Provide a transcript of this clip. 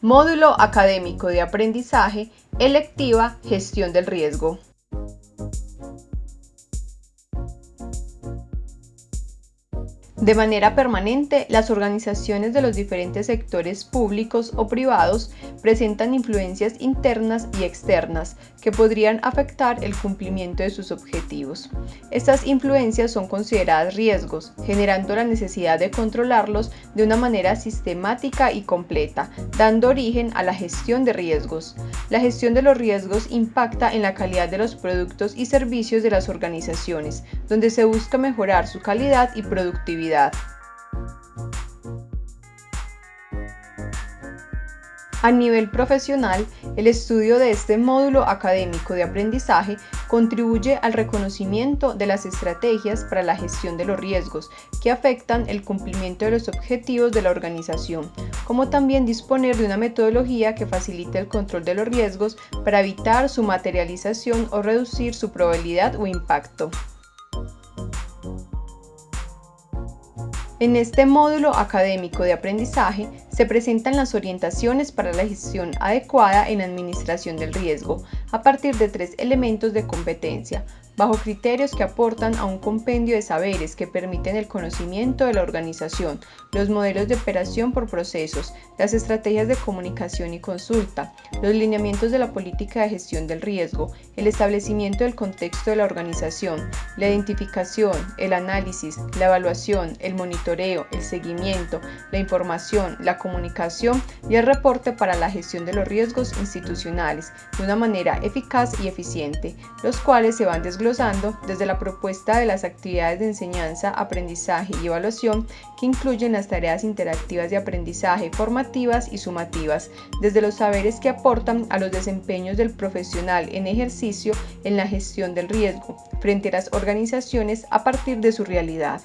Módulo Académico de Aprendizaje, electiva Gestión del Riesgo. De manera permanente, las organizaciones de los diferentes sectores públicos o privados presentan influencias internas y externas que podrían afectar el cumplimiento de sus objetivos. Estas influencias son consideradas riesgos, generando la necesidad de controlarlos de una manera sistemática y completa, dando origen a la gestión de riesgos. La gestión de los riesgos impacta en la calidad de los productos y servicios de las organizaciones, donde se busca mejorar su calidad y productividad. A nivel profesional, el estudio de este módulo académico de aprendizaje contribuye al reconocimiento de las estrategias para la gestión de los riesgos que afectan el cumplimiento de los objetivos de la organización, como también disponer de una metodología que facilite el control de los riesgos para evitar su materialización o reducir su probabilidad o impacto. En este módulo académico de aprendizaje se presentan las orientaciones para la gestión adecuada en administración del riesgo a partir de tres elementos de competencia, bajo criterios que aportan a un compendio de saberes que permiten el conocimiento de la organización, los modelos de operación por procesos, las estrategias de comunicación y consulta, los lineamientos de la política de gestión del riesgo, el establecimiento del contexto de la organización, la identificación, el análisis, la evaluación, el monitoreo, el seguimiento, la información, la comunicación y el reporte para la gestión de los riesgos institucionales de una manera eficaz y eficiente, los cuales se van desglosando desde la propuesta de las actividades de enseñanza, aprendizaje y evaluación que incluyen las tareas interactivas de aprendizaje formativas y sumativas, desde los saberes que aportan a los desempeños del profesional en ejercicio en la gestión del riesgo frente a las organizaciones a partir de su realidad.